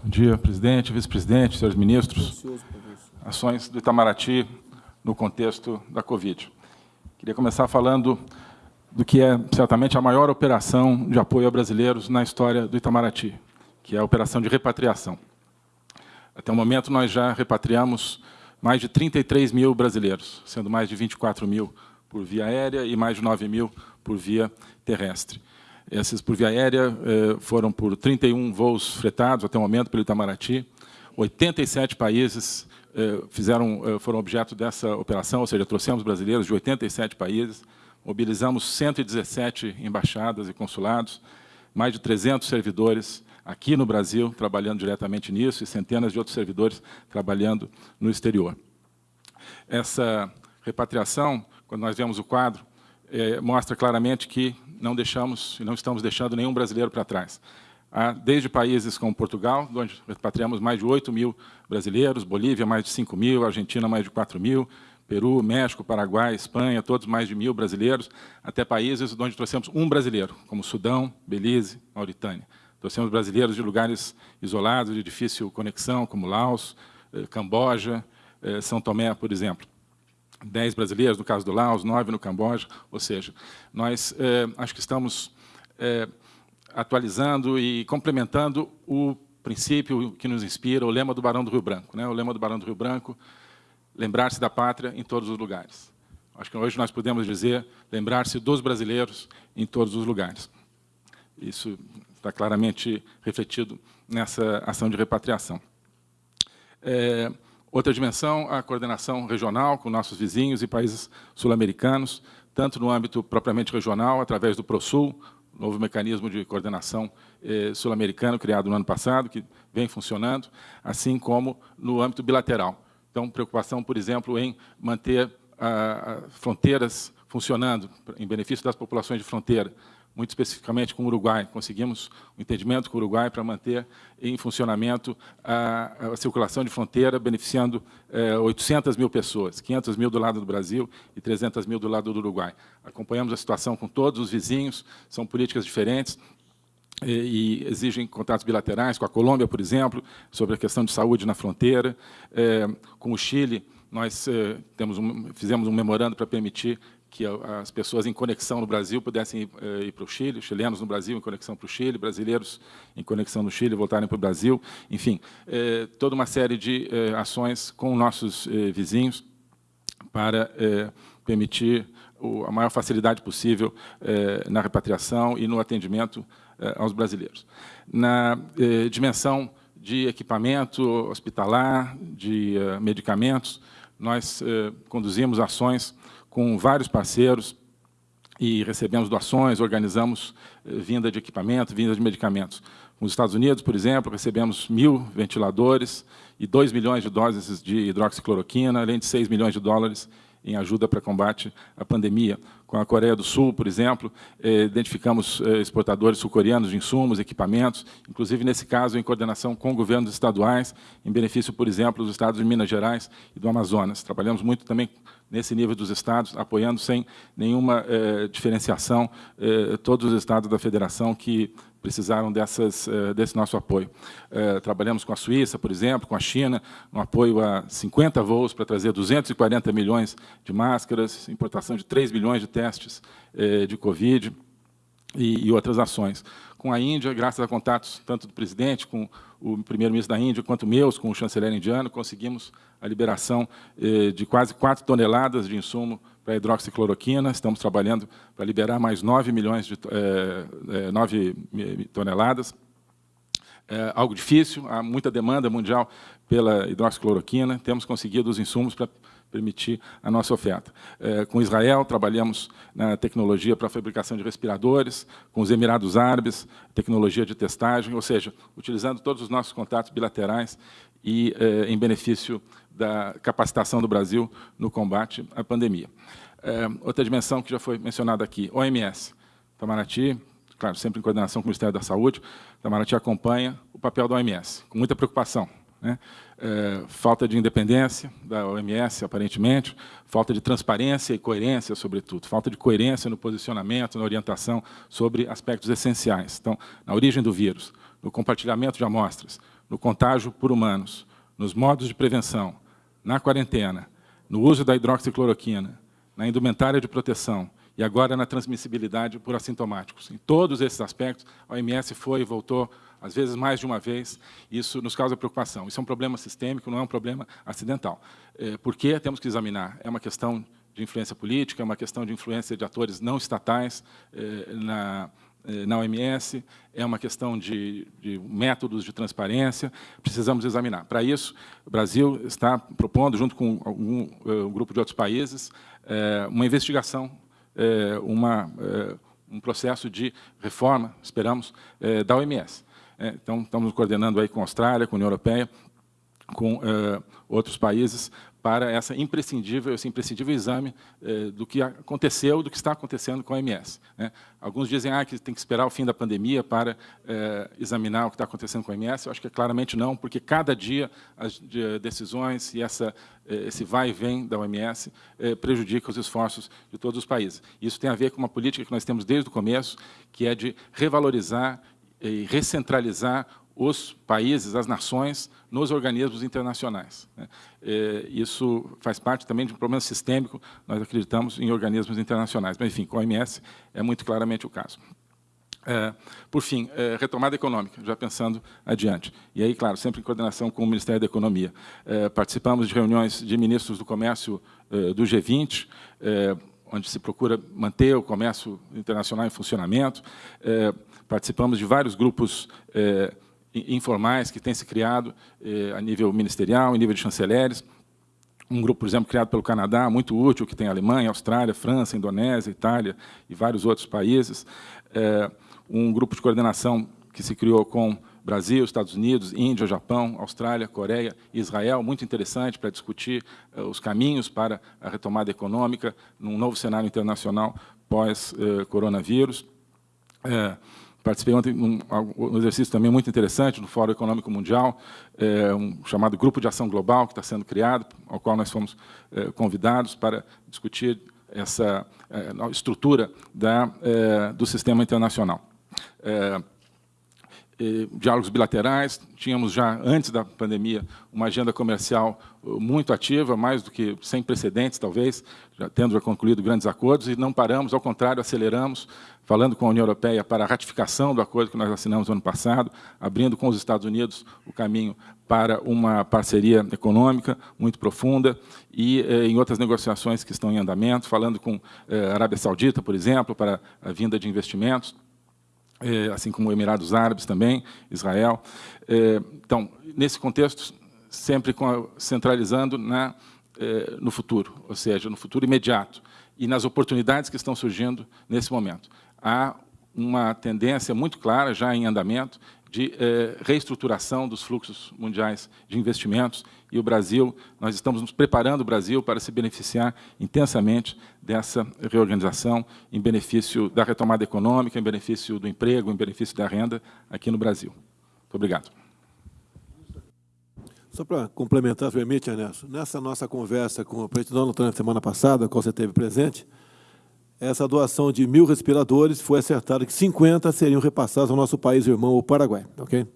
Bom dia, presidente, vice-presidente, senhores ministros. Ações do Itamaraty no contexto da Covid. Queria começar falando do que é certamente a maior operação de apoio a brasileiros na história do Itamaraty, que é a operação de repatriação. Até o momento, nós já repatriamos mais de 33 mil brasileiros, sendo mais de 24 mil por via aérea e mais de 9 mil por via terrestre. Esses por via aérea eh, foram por 31 voos fretados até o momento pelo Itamaraty. 87 países eh, fizeram, eh, foram objeto dessa operação, ou seja, trouxemos brasileiros de 87 países, mobilizamos 117 embaixadas e consulados, mais de 300 servidores aqui no Brasil trabalhando diretamente nisso e centenas de outros servidores trabalhando no exterior. Essa repatriação, quando nós vemos o quadro, mostra claramente que não deixamos e não estamos deixando nenhum brasileiro para trás. Há, desde países como Portugal, onde repatriamos mais de 8 mil brasileiros, Bolívia mais de 5 mil, Argentina mais de 4 mil, Peru, México, Paraguai, Espanha, todos mais de mil brasileiros, até países onde trouxemos um brasileiro, como Sudão, Belize, Mauritânia. Trouxemos brasileiros de lugares isolados, de difícil conexão, como Laos, eh, Camboja, eh, São Tomé, por exemplo. 10 brasileiros, no caso do Laos, 9 no Camboja, ou seja, nós é, acho que estamos é, atualizando e complementando o princípio que nos inspira, o lema do Barão do Rio Branco. Né? O lema do Barão do Rio Branco, lembrar-se da pátria em todos os lugares. Acho que hoje nós podemos dizer lembrar-se dos brasileiros em todos os lugares. Isso está claramente refletido nessa ação de repatriação. É, Outra dimensão, a coordenação regional com nossos vizinhos e países sul-americanos, tanto no âmbito propriamente regional, através do ProSul, novo mecanismo de coordenação eh, sul-americano criado no ano passado, que vem funcionando, assim como no âmbito bilateral. Então, preocupação, por exemplo, em manter ah, fronteiras funcionando em benefício das populações de fronteira, muito especificamente com o Uruguai. Conseguimos um entendimento com o Uruguai para manter em funcionamento a, a circulação de fronteira, beneficiando é, 800 mil pessoas, 500 mil do lado do Brasil e 300 mil do lado do Uruguai. Acompanhamos a situação com todos os vizinhos, são políticas diferentes, e, exigem contatos bilaterais com a Colômbia, por exemplo, sobre a questão de saúde na fronteira. É, com o Chile, nós temos um, fizemos um memorando para permitir que as pessoas em conexão no Brasil pudessem ir, eh, ir para o Chile, chilenos no Brasil em conexão para o Chile, brasileiros em conexão no Chile voltarem para o Brasil, enfim, eh, toda uma série de eh, ações com nossos vizinhos para permitir a maior facilidade possível na repatriação e no atendimento aos brasileiros. Na dimensão de equipamento hospitalar, de medicamentos, nós conduzimos ações com vários parceiros e recebemos doações, organizamos eh, vinda de equipamento, vinda de medicamentos. Nos Estados Unidos, por exemplo, recebemos mil ventiladores e 2 milhões de doses de hidroxicloroquina, além de 6 milhões de dólares em ajuda para combate à pandemia. Com a Coreia do Sul, por exemplo, eh, identificamos eh, exportadores sul-coreanos de insumos, equipamentos, inclusive, nesse caso, em coordenação com governos estaduais, em benefício, por exemplo, dos estados de Minas Gerais e do Amazonas. Trabalhamos muito também nesse nível dos estados, apoiando sem nenhuma eh, diferenciação todos os estados da federação que precisaram dessas, eh, desse nosso apoio. Eh, trabalhamos com a Suíça, por exemplo, com a China, no apoio a 50 voos para trazer 240 milhões de máscaras, importação de 3 milhões de testes eh, de Covid e outras ações com a Índia, graças a contatos tanto do presidente com o primeiro-ministro da Índia, quanto meus com o chanceler indiano, conseguimos a liberação eh, de quase 4 toneladas de insumo para hidroxicloroquina. Estamos trabalhando para liberar mais 9 milhões de eh, 9 eh, toneladas. É algo difícil, há muita demanda mundial pela hidroxicloroquina. Temos conseguido os insumos para permitir a nossa oferta. É, com Israel, trabalhamos na tecnologia para a fabricação de respiradores, com os Emirados Árabes, tecnologia de testagem, ou seja, utilizando todos os nossos contatos bilaterais e é, em benefício da capacitação do Brasil no combate à pandemia. É, outra dimensão que já foi mencionada aqui, OMS. Itamaraty, claro, sempre em coordenação com o Ministério da Saúde, Itamaraty acompanha o papel da OMS, com muita preocupação. Né? É, falta de independência da OMS, aparentemente, falta de transparência e coerência, sobretudo, falta de coerência no posicionamento, na orientação sobre aspectos essenciais. Então, na origem do vírus, no compartilhamento de amostras, no contágio por humanos, nos modos de prevenção, na quarentena, no uso da hidroxicloroquina, na indumentária de proteção e agora na transmissibilidade por assintomáticos. Em todos esses aspectos, a OMS foi e voltou, às vezes mais de uma vez, isso nos causa preocupação. Isso é um problema sistêmico, não é um problema acidental. É, por que temos que examinar? É uma questão de influência política, é uma questão de influência de atores não estatais é, na, é, na OMS, é uma questão de, de, métodos de transparência, precisamos examinar. Para isso, o Brasil está propondo, junto com algum, um grupo de outros países, uma investigação é, uma, é, um processo de reforma, esperamos, é, da OMS. Então, estamos coordenando aí com a Austrália, com a União Europeia, com outros países, para essa imprescindível, esse imprescindível exame eh, do que aconteceu, do que está acontecendo com a OMS. Né? Alguns dizem ah, que tem que esperar o fim da pandemia para examinar o que está acontecendo com a OMS. Eu acho que claramente não, porque cada dia as de, decisões e essa, esse vai e vem da OMS prejudica os esforços de todos os países. Isso tem a ver com uma política que nós temos desde o começo, que é de revalorizar e recentralizar os países, as nações, nos organismos internacionais. Né? É, isso faz parte também de um problema sistêmico, nós acreditamos em organismos internacionais. Mas, enfim, com a OMS é muito claramente o caso. É, por fim, é, retomada econômica, já pensando adiante. E aí, claro, sempre em coordenação com o Ministério da Economia. Participamos de reuniões de ministros do comércio do G20, é, onde se procura manter o comércio internacional em funcionamento. Participamos de vários grupos informais que têm se criado eh, a nível ministerial, em nível de chanceleres. Um grupo, por exemplo, criado pelo Canadá, muito útil, que tem Alemanha, Austrália, França, Indonésia, Itália e vários outros países. Eh, um grupo de coordenação que se criou com Brasil, Estados Unidos, Índia, Japão, Austrália, Coreia e Israel, muito interessante para discutir eh, os caminhos para a retomada econômica num novo cenário internacional pós-coronavírus. Eh, Participei ontem de um, um, exercício também muito interessante no Fórum Econômico Mundial, é, um chamado Grupo de Ação Global, que está sendo criado, ao qual nós fomos é, convidados para discutir essa é, estrutura da, do sistema internacional. É, diálogos bilaterais, tínhamos já, antes da pandemia, uma agenda comercial uh, muito ativa, mais do que sem precedentes, talvez, já tendo já concluído grandes acordos, e não paramos, ao contrário, aceleramos, falando com a União Europeia para a ratificação do acordo que nós assinamos no ano passado, abrindo com os Estados Unidos o caminho para uma parceria econômica muito profunda e eh, em outras negociações que estão em andamento, falando com eh, a Arábia Saudita, por exemplo, para a vinda de investimentos, assim como Emirados Árabes também, Israel. É, então, nesse contexto, sempre centralizando na, é, no futuro, ou seja, no futuro imediato, e nas oportunidades que estão surgindo nesse momento. Há uma tendência muito clara, já em andamento, de eh, reestruturação dos fluxos mundiais de investimentos e o Brasil, nós estamos nos preparando o Brasil para se beneficiar intensamente dessa reorganização em benefício da retomada econômica, em benefício do emprego, em benefício da renda aqui no Brasil. Muito obrigado. Só para complementar, se permite, Ernesto, nessa nossa conversa com o presidente Donald Trump semana passada, qual você teve presente, essa doação de mil respiradores foi acertada que 50 seriam repassados ao nosso país irmão, o Paraguai. Ok?